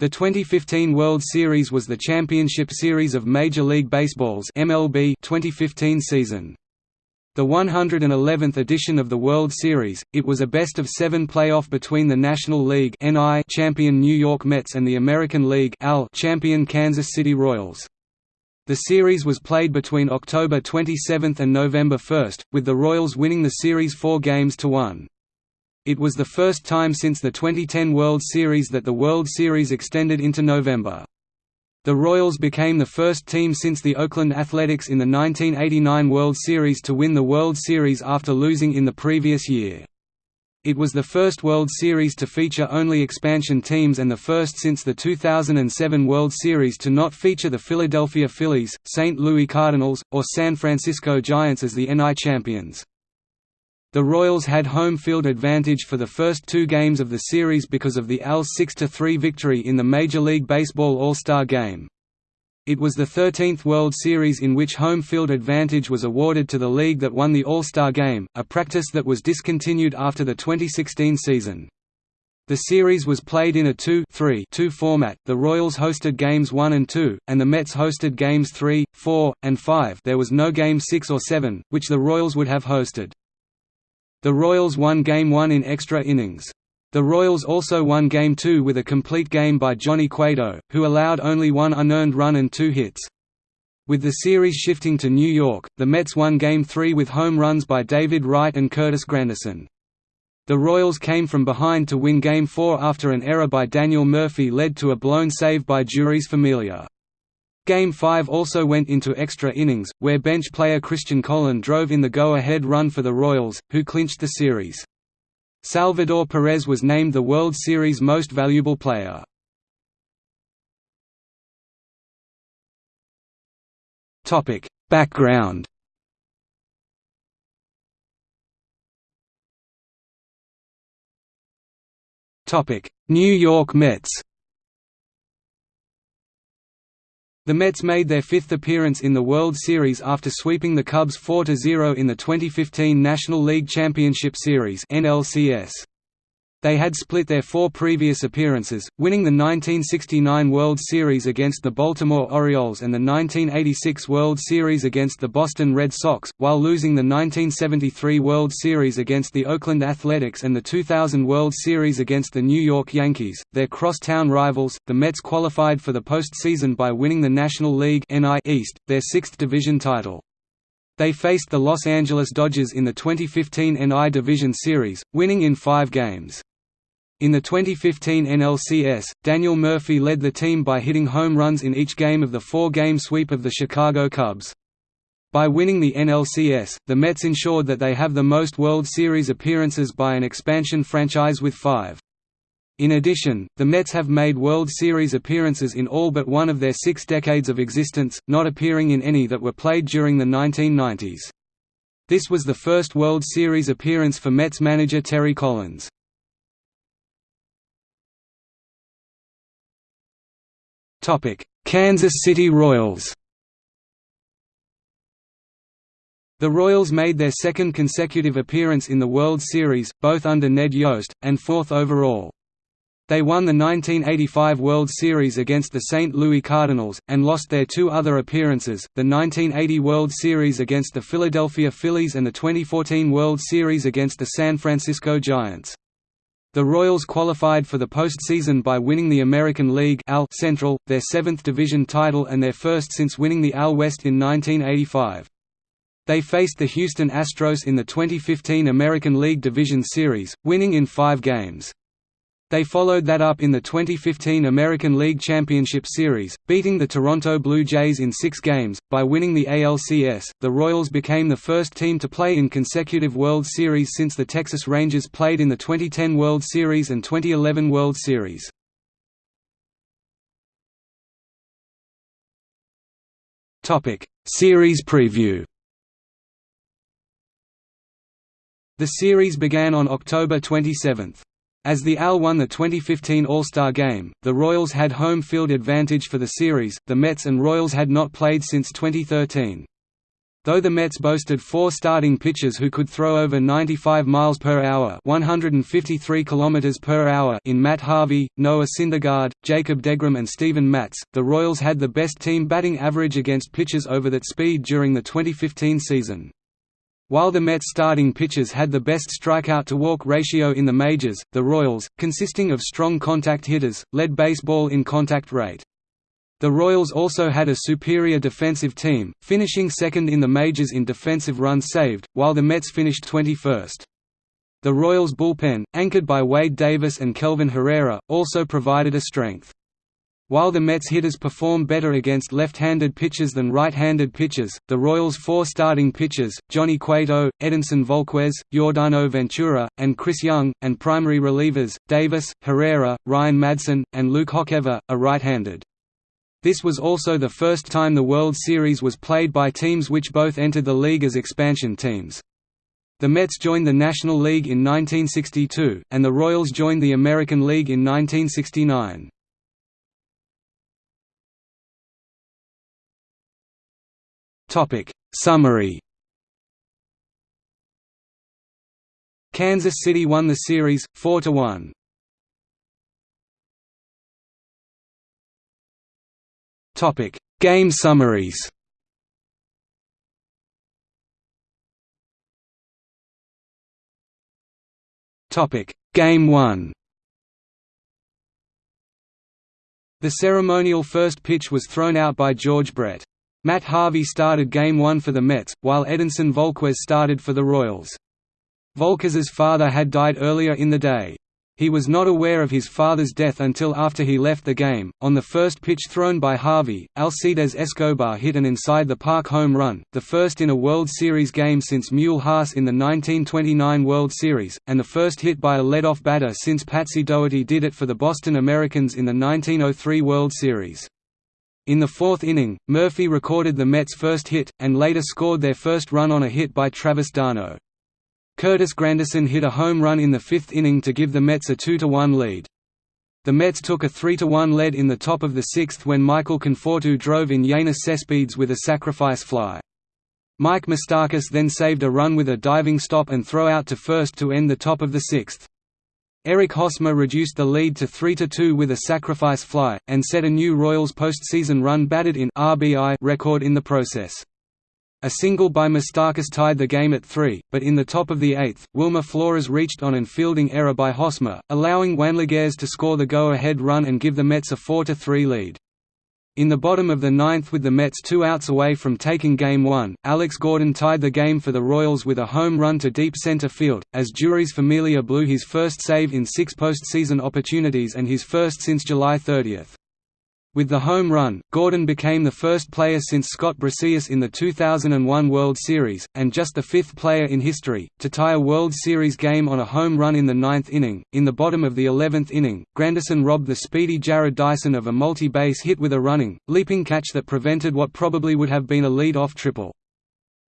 The 2015 World Series was the championship series of Major League Baseball's MLB 2015 season. The 111th edition of the World Series, it was a best-of-seven playoff between the National League champion New York Mets and the American League champion Kansas City Royals. The series was played between October 27 and November 1, with the Royals winning the series four games to one. It was the first time since the 2010 World Series that the World Series extended into November. The Royals became the first team since the Oakland Athletics in the 1989 World Series to win the World Series after losing in the previous year. It was the first World Series to feature only expansion teams and the first since the 2007 World Series to not feature the Philadelphia Phillies, St. Louis Cardinals, or San Francisco Giants as the NL champions. The Royals had home field advantage for the first two games of the series because of the AL's 6–3 victory in the Major League Baseball All-Star Game. It was the 13th World Series in which home field advantage was awarded to the league that won the All-Star Game, a practice that was discontinued after the 2016 season. The series was played in a 2-3-2 format. The Royals hosted games 1 and 2, and the Mets hosted games 3, 4, and 5. There was no game 6 or 7, which the Royals would have hosted. The Royals won Game 1 in extra innings. The Royals also won Game 2 with a complete game by Johnny Cueto, who allowed only one unearned run and two hits. With the series shifting to New York, the Mets won Game 3 with home runs by David Wright and Curtis Granderson. The Royals came from behind to win Game 4 after an error by Daniel Murphy led to a blown save by Jeurys Familia. Game 5 also went into extra innings, where bench player Christian Colon drove in the go-ahead run for the Royals, who clinched the series. Salvador Perez was named the World Series Most Valuable Player. Background New York Mets The Mets made their fifth appearance in the World Series after sweeping the Cubs 4–0 in the 2015 National League Championship Series NLCS. They had split their four previous appearances, winning the 1969 World Series against the Baltimore Orioles and the 1986 World Series against the Boston Red Sox, while losing the 1973 World Series against the Oakland Athletics and the 2000 World Series against the New York Yankees. Their crosstown rivals, the Mets qualified for the postseason by winning the National League East, their sixth division title. They faced the Los Angeles Dodgers in the 2015 NI Division Series, winning in five games. In the 2015 NLCS, Daniel Murphy led the team by hitting home runs in each game of the four-game sweep of the Chicago Cubs. By winning the NLCS, the Mets ensured that they have the most World Series appearances by an expansion franchise with five. In addition, the Mets have made World Series appearances in all but one of their six decades of existence, not appearing in any that were played during the 1990s. This was the first World Series appearance for Mets manager Terry Collins. Kansas City Royals The Royals made their second consecutive appearance in the World Series, both under Ned Yost, and fourth overall. They won the 1985 World Series against the St. Louis Cardinals, and lost their two other appearances, the 1980 World Series against the Philadelphia Phillies and the 2014 World Series against the San Francisco Giants. The Royals qualified for the postseason by winning the American League AL Central, their seventh division title and their first since winning the AL West in 1985. They faced the Houston Astros in the 2015 American League Division Series, winning in five games. They followed that up in the 2015 American League Championship Series, beating the Toronto Blue Jays in six games. By winning the ALCS, the Royals became the first team to play in consecutive World Series since the Texas Rangers played in the 2010 World Series and 2011 World Series. Series preview The series began on October 27. As the AL won the 2015 All-Star Game, the Royals had home field advantage for the series, the Mets and Royals had not played since 2013. Though the Mets boasted four starting pitchers who could throw over 95 miles per hour, 153 kilometers per hour in Matt Harvey, Noah Syndergaard, Jacob deGrom and Steven Matz, the Royals had the best team batting average against pitchers over that speed during the 2015 season. While the Mets starting pitchers had the best strikeout-to-walk ratio in the majors, the Royals, consisting of strong contact hitters, led baseball in contact rate. The Royals also had a superior defensive team, finishing second in the majors in defensive runs saved, while the Mets finished 21st. The Royals' bullpen, anchored by Wade Davis and Kelvin Herrera, also provided a strength. While the Mets hitters perform better against left-handed pitchers than right-handed pitchers, the Royals' four starting pitchers, Johnny Cueto, Edinson Volquez, Yordano Ventura, and Chris Young, and primary relievers, Davis, Herrera, Ryan Madson, and Luke Hochevar, are right-handed. This was also the first time the World Series was played by teams which both entered the league as expansion teams. The Mets joined the National League in 1962, and the Royals joined the American League in 1969. Summary Kansas City won the series, 4–1. Topic: Game summaries. Topic: Game 1. The ceremonial first pitch was thrown out by George Brett. Matt Harvey started Game 1 for the Mets, while Edinson Volquez started for the Royals. Volquez's father had died earlier in the day. He was not aware of his father's death until after he left the game. On the first pitch thrown by Harvey, Alcides Escobar hit an inside the park home run, the first in a World Series game since Mule Haas in the 1929 World Series, and the first hit by a leadoff batter since Patsy Dougherty did it for the Boston Americans in the 1903 World Series. In the fourth inning, Murphy recorded the Mets' first hit, and later scored their first run on a hit by Travis d'Arnaud. Curtis Granderson hit a home run in the fifth inning to give the Mets a 2–1 lead. The Mets took a 3–1 lead in the top of the sixth when Michael Conforto drove in Yoenis Cespedes with a sacrifice fly. Mike Moustakas then saved a run with a diving stop and throw out to first to end the top of the sixth. Eric Hosmer reduced the lead to 3–2 with a sacrifice fly, and set a new Royals postseason run batted in RBI record in the process. A single by Moustakas tied the game at three, but in the top of the eighth, Wilmer Flores reached on an fielding error by Hosmer, allowing Juan Lagares to score the go-ahead run and give the Mets a 4–3 lead. In the bottom of the ninth with the Mets two outs away from taking Game 1, Alex Gordon tied the game for the Royals with a home run to deep center field, as Jeurys Familia blew his first save in six postseason opportunities and his first since July 30. With the home run, Gordon became the first player since Scott Brosius in the 2001 World Series, and just the fifth player in history, to tie a World Series game on a home run in the ninth inning. In the bottom of the eleventh inning, Granderson robbed the speedy Jarrod Dyson of a multi-base hit with a running, leaping catch that prevented what probably would have been a lead-off triple.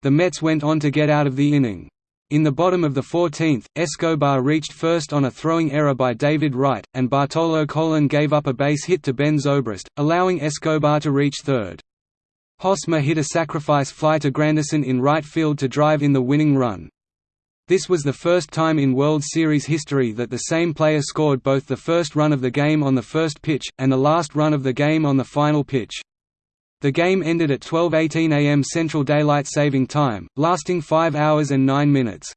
The Mets went on to get out of the inning. In the bottom of the 14th, Escobar reached first on a throwing error by David Wright, and Bartolo Colon gave up a base hit to Ben Zobrist, allowing Escobar to reach third. Hosmer hit a sacrifice fly to Granderson in right field to drive in the winning run. This was the first time in World Series history that the same player scored both the first run of the game on the first pitch, and the last run of the game on the final pitch. The game ended at 12.18 am Central Daylight Saving Time, lasting 5 hours and 9 minutes.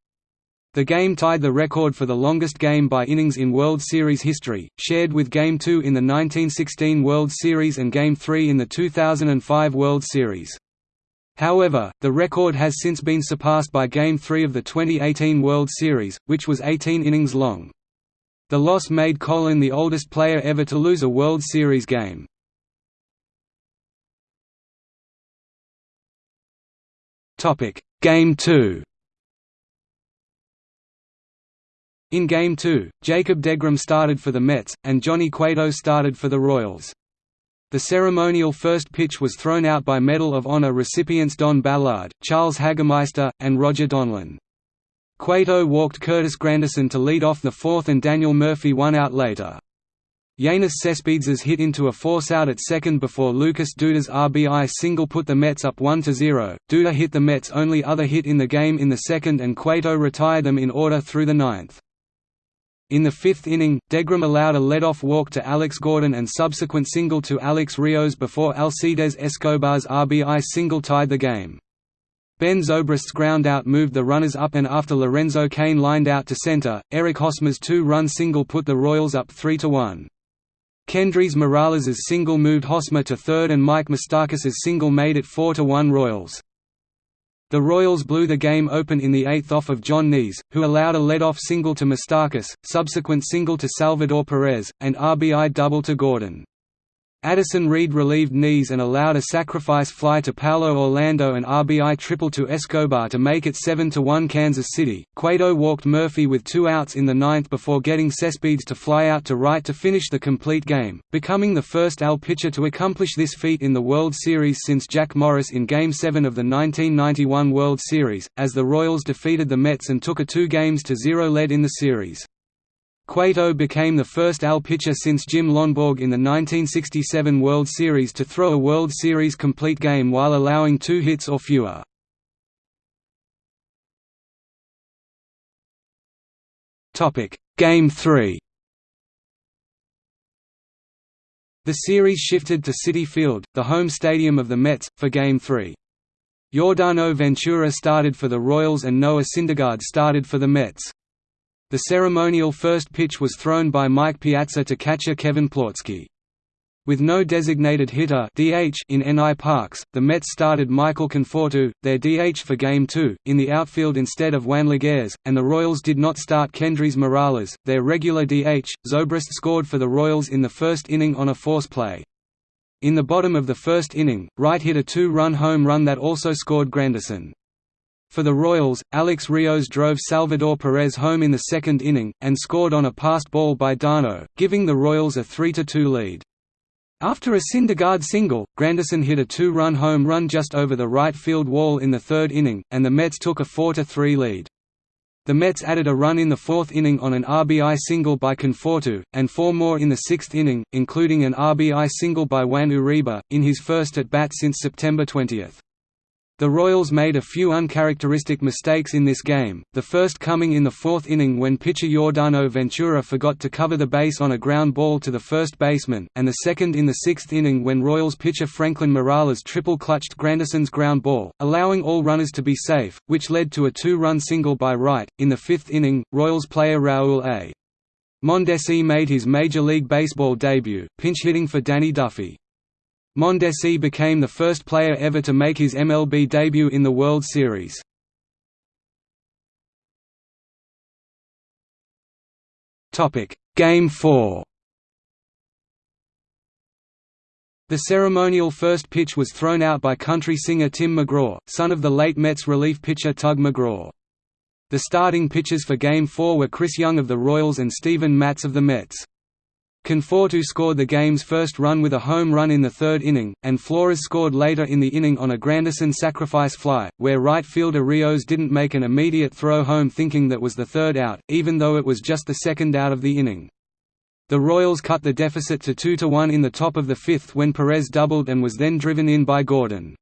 The game tied the record for the longest game by innings in World Series history, shared with Game 2 in the 1916 World Series and Game 3 in the 2005 World Series. However, the record has since been surpassed by Game 3 of the 2018 World Series, which was 18 innings long. The loss made Colon the oldest player ever to lose a World Series game. Game 2 In Game 2, Jacob deGrom started for the Mets, and Johnny Cueto started for the Royals. The ceremonial first pitch was thrown out by Medal of Honor recipients Don Ballard, Charles Hagemeister, and Roger Donlon. Cueto walked Curtis Granderson to lead off the fourth and Daniel Murphy one out later. Yoenis Cespedes' hit into a force-out at second before Lucas Duda's RBI single put the Mets up 1–0. Duda hit the Mets' only other hit in the game in the second and Cueto retired them in order through the ninth. In the fifth inning, deGrom allowed a lead-off walk to Alex Gordon and subsequent single to Alex Rios before Alcides Escobar's RBI single tied the game. Ben Zobrist's groundout moved the runners up and after Lorenzo Cain lined out to center, Eric Hosmer's two-run single put the Royals up 3–1. Kendrys Morales' single moved Hosmer to third and Mike Moustakas' single made it 4–1 Royals. The Royals blew the game open in the eighth off of John Niese, who allowed a lead-off single to Moustakas, subsequent single to Salvador Perez, and RBI double to Gordon. Addison Reed relieved Niese and allowed a sacrifice fly to Paulo Orlando and RBI triple to Escobar to make it 7–1 Kansas City. Cueto walked Murphy with two outs in the ninth before getting Cespedes to fly out to right to finish the complete game, becoming the first AL pitcher to accomplish this feat in the World Series since Jack Morris in Game 7 of the 1991 World Series, as the Royals defeated the Mets and took a two games to zero lead in the series. Cueto became the first AL pitcher since Jim Lonborg in the 1967 World Series to throw a World Series complete game while allowing two hits or fewer. Game 3 The series shifted to Citi Field, the home stadium of the Mets, for Game 3. Yordano Ventura started for the Royals and Noah Syndergaard started for the Mets. The ceremonial first pitch was thrown by Mike Piazza to catcher Kevin Plawecki. With no designated hitter DH in NI Parks, the Mets started Michael Conforto, their DH for Game 2, in the outfield instead of Juan Lagares, and the Royals did not start Kendrys Morales, their regular DH. Zobrist scored for the Royals in the first inning on a force play. In the bottom of the first inning, Wright hit a two-run home run that also scored Granderson. For the Royals, Alex Rios drove Salvador Perez home in the second inning, and scored on a passed ball by d'Arnaud, giving the Royals a 3–2 lead. After a Syndergaard single, Granderson hit a two-run home run just over the right field wall in the third inning, and the Mets took a 4–3 lead. The Mets added a run in the fourth inning on an RBI single by Conforto, and four more in the sixth inning, including an RBI single by Juan Uribe, in his first at-bat since September 20. The Royals made a few uncharacteristic mistakes in this game, the first coming in the fourth inning when pitcher Yordano Ventura forgot to cover the base on a ground ball to the first baseman, and the second in the sixth inning when Royals pitcher Franklin Morales triple-clutched Granderson's ground ball, allowing all runners to be safe, which led to a two-run single by Wright. In the fifth inning, Royals player Raul A. Mondesi made his Major League Baseball debut, pinch hitting for Danny Duffy. Mondesi became the first player ever to make his MLB debut in the World Series. Game 4 The ceremonial first pitch was thrown out by country singer Tim McGraw, son of the late Mets relief pitcher Tug McGraw. The starting pitchers for Game 4 were Chris Young of the Royals and Steven Matz of the Mets. Conforto scored the game's first run with a home run in the third inning, and Flores scored later in the inning on a Granderson sacrifice fly, where right fielder Rios didn't make an immediate throw home thinking that was the third out, even though it was just the second out of the inning. The Royals cut the deficit to 2–1 in the top of the fifth when Perez doubled and was then driven in by Gordon.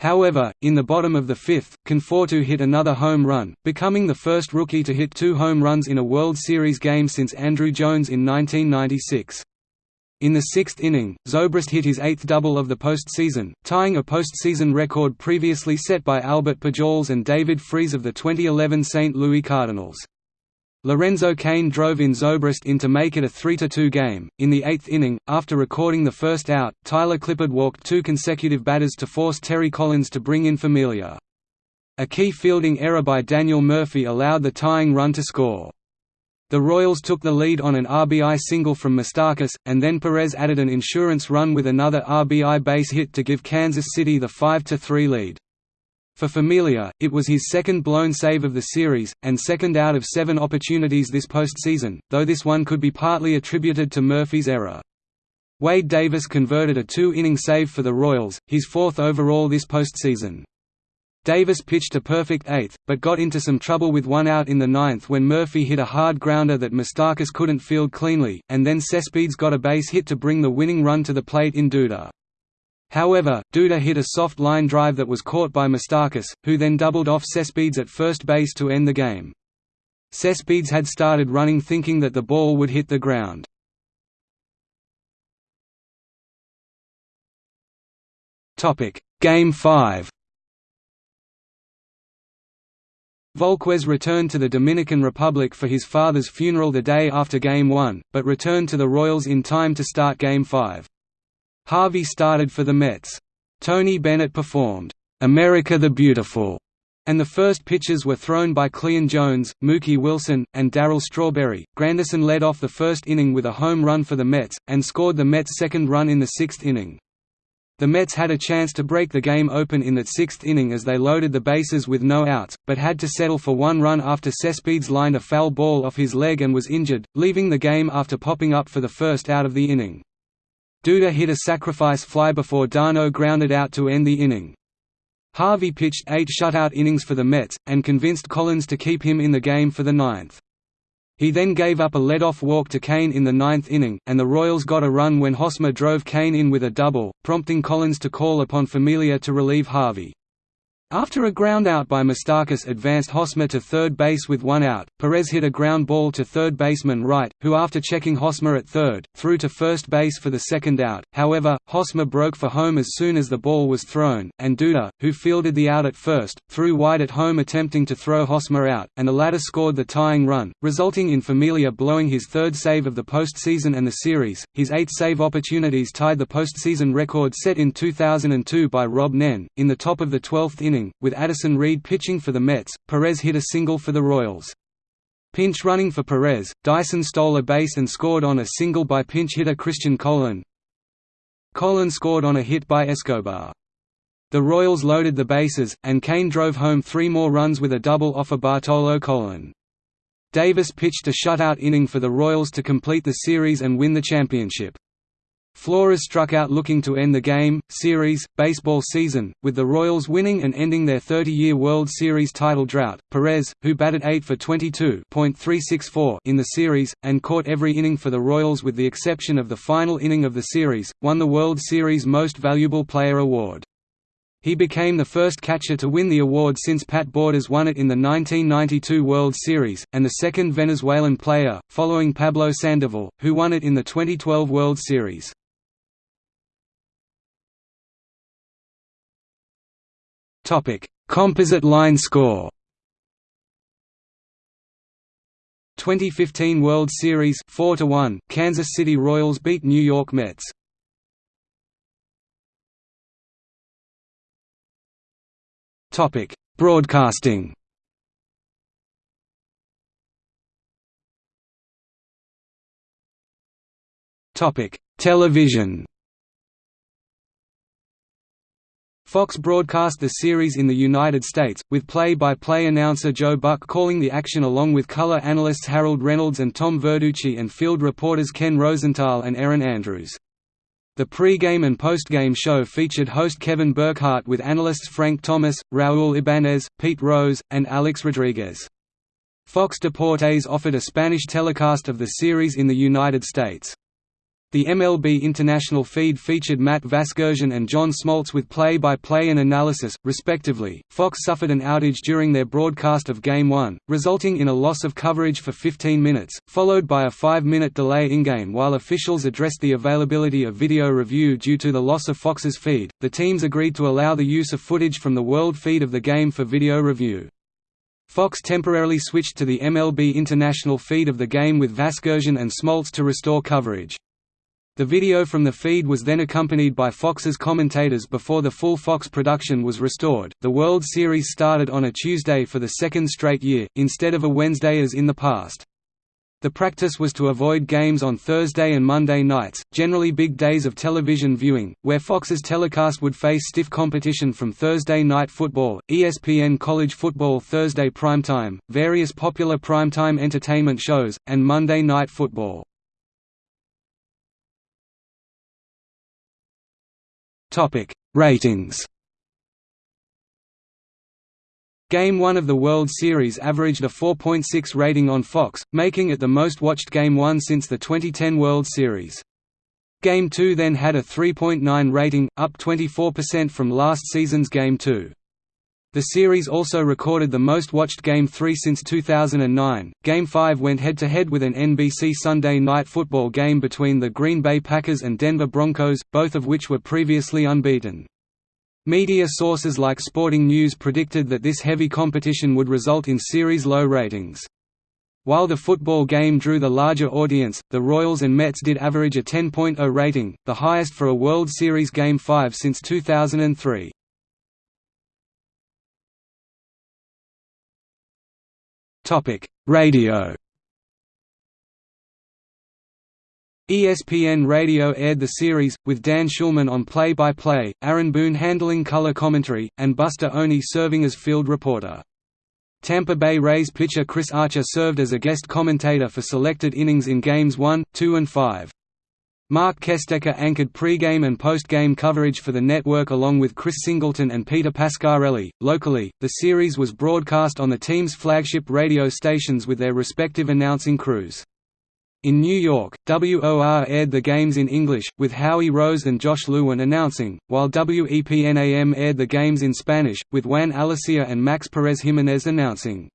However, in the bottom of the fifth, Conforto hit another home run, becoming the first rookie to hit two home runs in a World Series game since Andruw Jones in 1996. In the sixth inning, Zobrist hit his eighth double of the postseason, tying a postseason record previously set by Albert Pujols and David Freese of the 2011 St. Louis Cardinals. Lorenzo Cain drove in Zobrist in to make it a 3–2 game. In the eighth inning, after recording the first out, Tyler Clippard walked two consecutive batters to force Terry Collins to bring in Familia. A key fielding error by Daniel Murphy allowed the tying run to score. The Royals took the lead on an RBI single from Moustakas, and then Perez added an insurance run with another RBI base hit to give Kansas City the 5–3 lead. For Familia, it was his second blown save of the series, and second out of seven opportunities this postseason, though this one could be partly attributed to Murphy's error. Wade Davis converted a two-inning save for the Royals, his fourth overall this postseason. Davis pitched a perfect eighth, but got into some trouble with one out in the ninth when Murphy hit a hard grounder that Moustakas couldn't field cleanly, and then Cespedes got a base hit to bring the winning run to the plate in Duda. However, Duda hit a soft line drive that was caught by Moustakas, who then doubled off Cespedes at first base to end the game. Cespedes had started running thinking that the ball would hit the ground. Game 5 Volquez returned to the Dominican Republic for his father's funeral the day after Game 1, but returned to the Royals in time to start Game 5. Harvey started for the Mets. Tony Bennett performed, "'America the Beautiful' and the first pitches were thrown by Cleon Jones, Mookie Wilson, and Darryl Strawberry. Granderson led off the first inning with a home run for the Mets, and scored the Mets' second run in the sixth inning. The Mets had a chance to break the game open in that sixth inning as they loaded the bases with no outs, but had to settle for one run after Cespedes lined a foul ball off his leg and was injured, leaving the game after popping up for the first out of the inning. Duda hit a sacrifice fly before d'Arnaud grounded out to end the inning. Harvey pitched eight shutout innings for the Mets, and convinced Collins to keep him in the game for the ninth. He then gave up a lead-off walk to Cain in the ninth inning, and the Royals got a run when Hosmer drove Cain in with a double, prompting Collins to call upon Familia to relieve Harvey. After a groundout by Moustakas advanced Hosmer to third base with one out, Perez hit a ground ball to third baseman Wright, who after checking Hosmer at third, threw to first base for the second out. However, Hosmer broke for home as soon as the ball was thrown, and Duda, who fielded the out at first, threw wide at home attempting to throw Hosmer out, and the latter scored the tying run, resulting in Familia blowing his third save of the postseason and the series. His eight save opportunities tied the postseason record set in 2002 by Rob Nen. In the top of the 12th inning, inning, with Addison Reed pitching for the Mets, Perez hit a single for the Royals. Pinch running for Perez, Dyson stole a base and scored on a single by pinch hitter Christian Colon. Colon scored on a hit by Escobar. The Royals loaded the bases, and Cain drove home three more runs with a double off of Bartolo Colon. Davis pitched a shutout inning for the Royals to complete the series and win the championship. Flores struck out looking to end the game, series, baseball season, with the Royals winning and ending their 30-year World Series title drought. Perez, who batted 8 for 22.364 in the series, and caught every inning for the Royals with the exception of the final inning of the series, won the World Series Most Valuable Player award. He became the first catcher to win the award since Pat Borders won it in the 1992 World Series, and the second Venezuelan player, following Pablo Sandoval, who won it in the 2012 World Series. Composite line score. 2015 World Series 4 to 1 Kansas City Royals beat New York Mets. Topic: Broadcasting. Topic: Television. Fox broadcast the series in the United States, with play-by-play -play announcer Joe Buck calling the action along with color analysts Harold Reynolds and Tom Verducci and field reporters Ken Rosenthal and Erin Andrews. The pre-game and post-game show featured host Kevin Burkhardt with analysts Frank Thomas, Raul Ibanez, Pete Rose, and Alex Rodriguez. Fox Deportes offered a Spanish telecast of the series in the United States. The MLB International feed featured Matt Vasgersian and John Smoltz with play-by-play -play and analysis, respectively. Fox suffered an outage during their broadcast of Game 1, resulting in a loss of coverage for 15 minutes, followed by a 5-minute delay in-game while officials addressed the availability of video review due to the loss of Fox's feed. The teams agreed to allow the use of footage from the world feed of the game for video review. Fox temporarily switched to the MLB International feed of the game with Vasgersian and Smoltz to restore coverage. The video from the feed was then accompanied by Fox's commentators before the full Fox production was restored. The World Series started on a Tuesday for the second straight year, instead of a Wednesday as in the past. The practice was to avoid games on Thursday and Monday nights, generally big days of television viewing, where Fox's telecast would face stiff competition from Thursday Night Football, ESPN College Football Thursday Primetime, various popular primetime entertainment shows, and Monday Night Football. Topic: Ratings. Game 1 of the World Series averaged a 4.6 rating on Fox, making it the most watched Game 1 since the 2010 World Series. Game 2 then had a 3.9 rating, up 24% from last season's Game 2. The series also recorded the most watched Game 3 since 2009. Game 5 went head to head with an NBC Sunday night football game between the Green Bay Packers and Denver Broncos, both of which were previously unbeaten. Media sources like Sporting News predicted that this heavy competition would result in series low ratings. While the football game drew the larger audience, the Royals and Mets did average a 10.0 rating, the highest for a World Series Game 5 since 2003. Radio ESPN Radio aired the series, with Dan Shulman on play-by-play, Aaron Boone handling color commentary, and Buster Olney serving as field reporter. Tampa Bay Rays pitcher Chris Archer served as a guest commentator for selected innings in Games 1, 2 and 5. Mark Kestecher anchored pre-game and post-game coverage for the network along with Chris Singleton and Peter Pascarelli. Locally, the series was broadcast on the team's flagship radio stations with their respective announcing crews. In New York, WOR aired the games in English, with Howie Rose and Josh Lewin announcing, while WEPN-AM aired the games in Spanish, with Juan Alicea and Max Perez Jimenez announcing.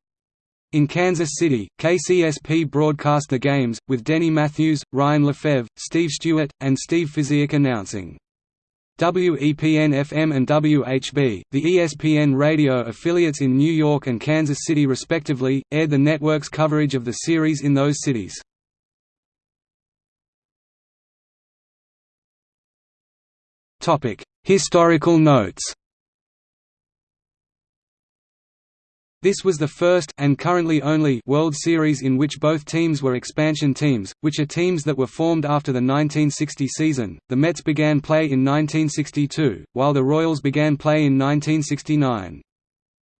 In Kansas City, KCSP broadcast the games, with Denny Matthews, Ryan Lefebvre, Steve Stewart, and Steve Physioc announcing. WEPN-FM and WHB, the ESPN radio affiliates in New York and Kansas City respectively, aired the network's coverage of the series in those cities. Historical notes This was the first and currently only World Series in which both teams were expansion teams, which are teams that were formed after the 1960 season. The Mets began play in 1962, while the Royals began play in 1969.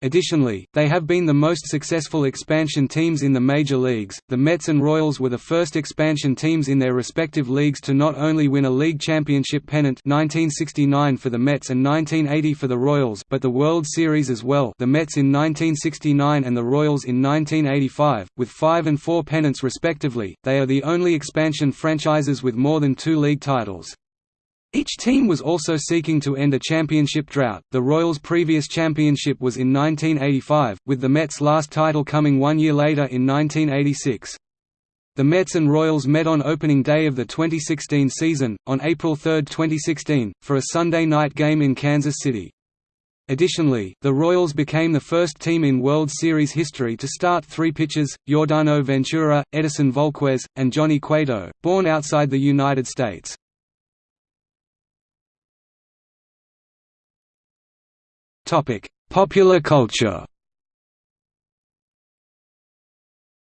Additionally, they have been the most successful expansion teams in the major leagues. The Mets and Royals were the first expansion teams in their respective leagues to not only win a league championship pennant 1969 for the Mets and 1980 for the Royals, but the World Series as well. The Mets in 1969 and the Royals in 1985, with 5 and 4 pennants respectively. They are the only expansion franchises with more than 2 league titles. Each team was also seeking to end a championship drought. The Royals' previous championship was in 1985, with the Mets' last title coming one year later in 1986. The Mets and Royals met on opening day of the 2016 season, on April 3, 2016, for a Sunday night game in Kansas City. Additionally, the Royals became the first team in World Series history to start three pitchers, Yordano Ventura, Edison Volquez, and Johnny Cueto, born outside the United States. Topic: Popular culture.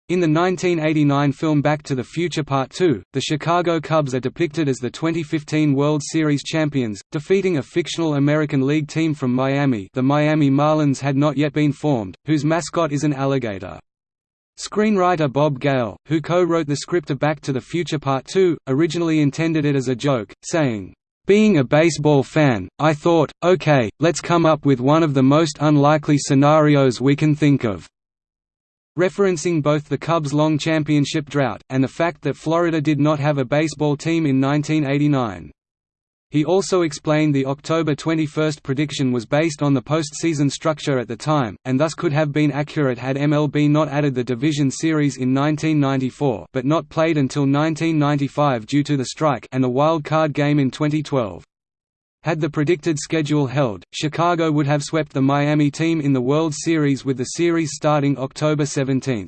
In the 1989 film Back to the Future Part 2, the Chicago Cubs are depicted as the 2015 World Series champions, defeating a fictional American League team from Miami the Miami Marlins had not yet been formed, whose mascot is an alligator. Screenwriter Bob Gale, who co-wrote the script of Back to the Future Part 2, originally intended it as a joke, saying, being a baseball fan, I thought, okay, let's come up with one of the most unlikely scenarios we can think of. Referencing both the Cubs' long championship drought, and the fact that Florida did not have a baseball team in 1989. He also explained the October 21 prediction was based on the postseason structure at the time, and thus could have been accurate had MLB not added the division series in 1994 but not played until 1995 due to the strike and the wild card game in 2012. Had the predicted schedule held, Chicago would have swept the Miami team in the World Series with the series starting October 17.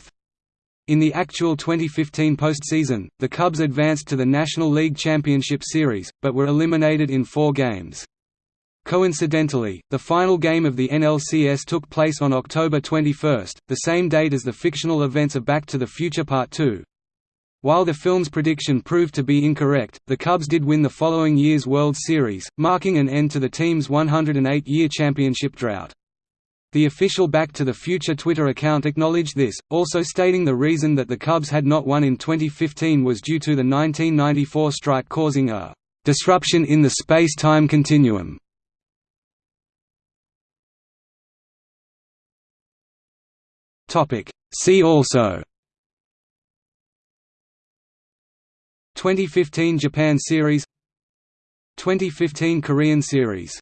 In the actual 2015 postseason, the Cubs advanced to the National League Championship Series, but were eliminated in four games. Coincidentally, the final game of the NLCS took place on October 21, the same date as the fictional events of Back to the Future Part 2. While the film's prediction proved to be incorrect, the Cubs did win the following year's World Series, marking an end to the team's 108-year championship drought. The official Back to the Future Twitter account acknowledged this, also stating the reason that the Cubs had not won in 2015 was due to the 1994 strike causing a «disruption in the space-time continuum». See also. 2015 Japan Series. 2015 Korean Series